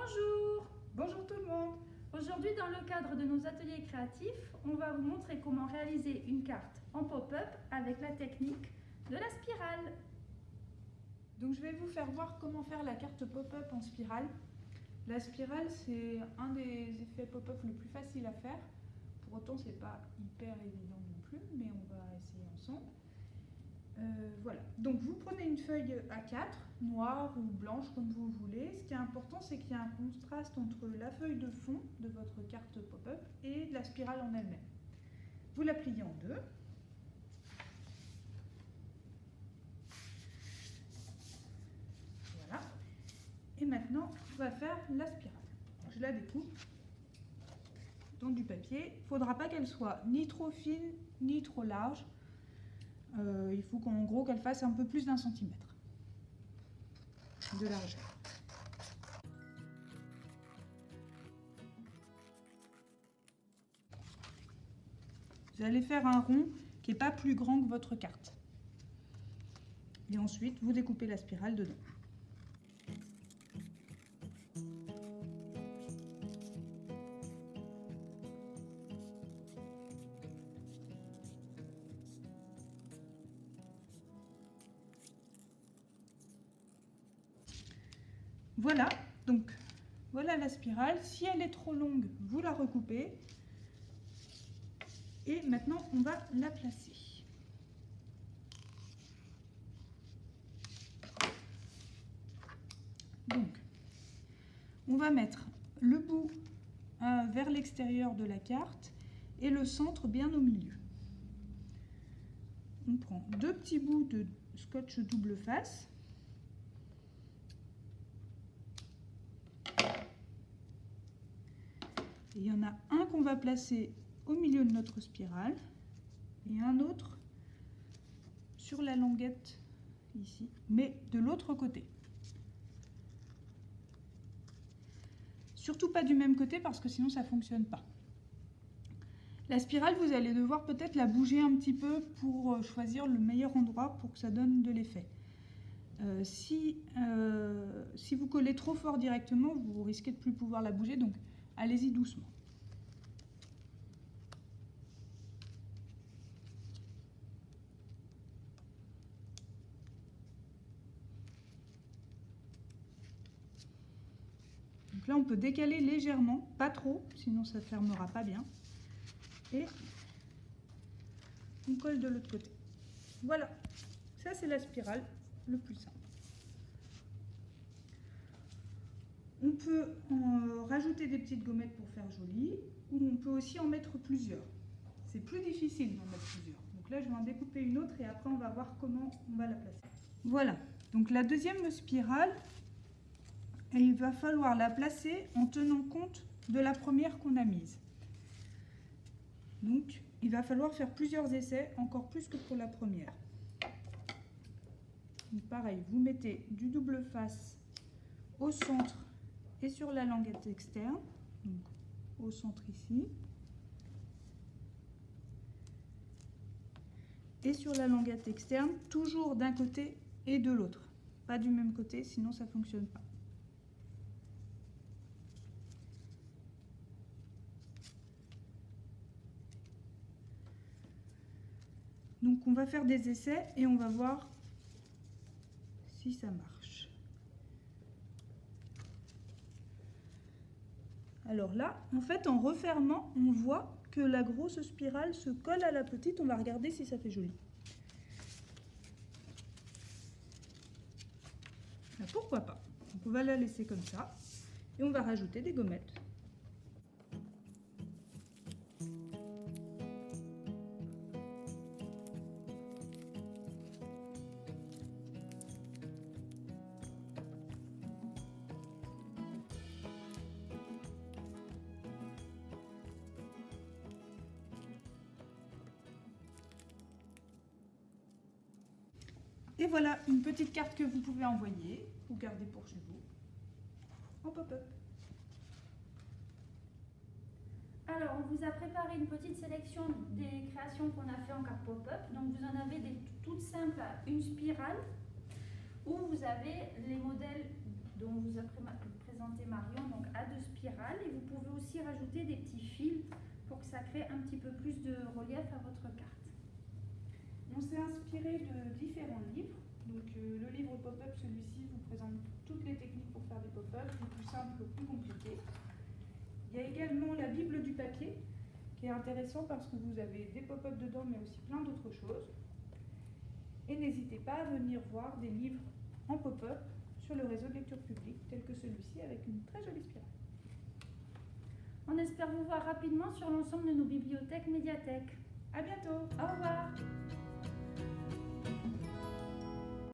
Bonjour Bonjour tout le monde Aujourd'hui, dans le cadre de nos ateliers créatifs, on va vous montrer comment réaliser une carte en pop-up avec la technique de la spirale. Donc je vais vous faire voir comment faire la carte pop-up en spirale. La spirale, c'est un des effets pop-up le plus facile à faire. Pour autant, c'est pas hyper évident non plus, mais on va essayer ensemble. Euh, voilà, donc vous prenez une feuille A4, noire ou blanche comme vous voulez. Ce qui est important, c'est qu'il y a un contraste entre la feuille de fond de votre carte pop-up et la spirale en elle-même. Vous la pliez en deux. Voilà. Et maintenant, on va faire la spirale. Je la découpe dans du papier. Il ne faudra pas qu'elle soit ni trop fine, ni trop large. Euh, il faut qu'en gros qu'elle fasse un peu plus d'un centimètre de largeur. Vous allez faire un rond qui n'est pas plus grand que votre carte. Et ensuite, vous découpez la spirale dedans. Voilà, donc voilà la spirale. Si elle est trop longue, vous la recoupez. Et maintenant, on va la placer. Donc, on va mettre le bout euh, vers l'extérieur de la carte et le centre bien au milieu. On prend deux petits bouts de scotch double face il y en a un qu'on va placer au milieu de notre spirale et un autre sur la languette ici, mais de l'autre côté. Surtout pas du même côté parce que sinon ça fonctionne pas. La spirale, vous allez devoir peut-être la bouger un petit peu pour euh, choisir le meilleur endroit pour que ça donne de l'effet. Euh, si, euh, si vous collez trop fort directement, vous risquez de plus pouvoir la bouger, donc Allez-y doucement. Donc là, on peut décaler légèrement, pas trop, sinon ça ne fermera pas bien. Et on colle de l'autre côté. Voilà, ça c'est la spirale le plus simple. On peut en rajouter des petites gommettes pour faire joli, ou on peut aussi en mettre plusieurs. C'est plus difficile d'en mettre plusieurs. Donc là, je vais en découper une autre et après, on va voir comment on va la placer. Voilà, donc la deuxième spirale, il va falloir la placer en tenant compte de la première qu'on a mise. Donc, il va falloir faire plusieurs essais, encore plus que pour la première. Pareil, vous mettez du double face au centre et sur la languette externe, donc au centre ici, et sur la languette externe, toujours d'un côté et de l'autre. Pas du même côté, sinon ça ne fonctionne pas. Donc on va faire des essais et on va voir si ça marche. Alors là, en fait, en refermant, on voit que la grosse spirale se colle à la petite. On va regarder si ça fait joli. Ben, pourquoi pas On va la laisser comme ça. Et on va rajouter des gommettes. Et voilà une petite carte que vous pouvez envoyer ou garder pour chez vous en pop-up. Alors, on vous a préparé une petite sélection des créations qu'on a fait en carte pop-up. Donc, vous en avez des toutes simples une spirale, où vous avez les modèles dont vous a présenté Marion, spirale et vous pouvez aussi rajouter des petits fils pour que ça crée un petit peu plus de relief à votre carte. On s'est inspiré de différents livres. Donc euh, le livre pop-up, celui-ci, vous présente toutes les techniques pour faire des pop-up, du plus simple au plus compliqué. Il y a également la Bible du papier, qui est intéressant parce que vous avez des pop-up dedans, mais aussi plein d'autres choses. Et n'hésitez pas à venir voir des livres en pop-up sur le réseau de lecture publique, tel que celui-ci, avec une très jolie spirale. On espère vous voir rapidement sur l'ensemble de nos bibliothèques médiathèques. À bientôt Au revoir